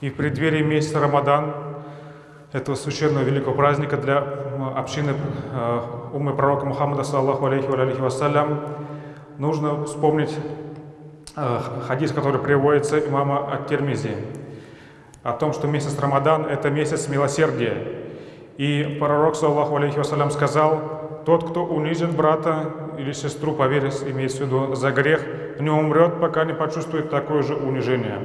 И в преддверии месяца Рамадан, этого священного великого праздника для общины э, умы пророка Мухаммада, саллаху алейхи ва алейхи вассалям, нужно вспомнить э, хадис, который приводится имама Ат-Тирмизи, о том, что месяц Рамадан – это месяц милосердия. И пророк, саллаху алейхи вассалям, сказал, тот, кто унизит брата или сестру, поверь, имеется в виду, за грех, не умрет, пока не почувствует такое же унижение.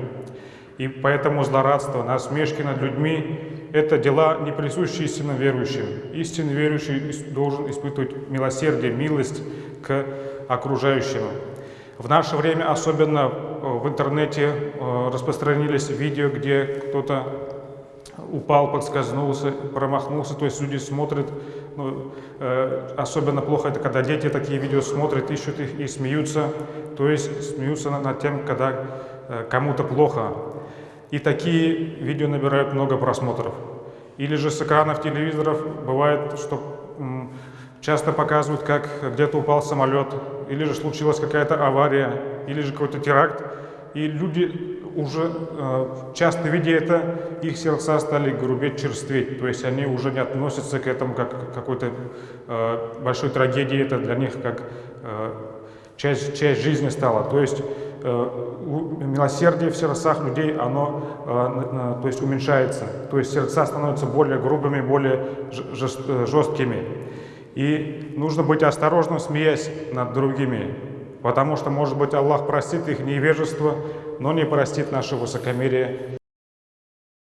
И поэтому злорадство, насмешки над людьми – это дела, не присущие истинным верующим. Истинный верующий должен испытывать милосердие, милость к окружающим. В наше время, особенно в интернете, э, распространились видео, где кто-то упал, подскользнулся, промахнулся, то есть люди смотрят, ну, э, особенно плохо это, когда дети такие видео смотрят, ищут их и смеются, то есть смеются на- над тем, когда э, кому-то плохо. И такие видео набирают много просмотров. Или же с экранов телевизоров бывает, что часто показывают, как где-то упал самолет, или же случилась какая-то авария, или же какой-то теракт, и люди уже э, часто видя это, их сердца стали грубеть, черстветь. То есть они уже не относятся к этому как к какой-то э, большой трагедии. Это для них как э, часть, часть жизни стала. То есть милосердие в сердцах людей, оно э, то есть уменьшается. То есть сердца становятся более грубыми, более э, жесткими. И нужно быть осторожным, смеясь над другими, потому что, может быть, Аллах простит их невежество, но не простит наше высокомерие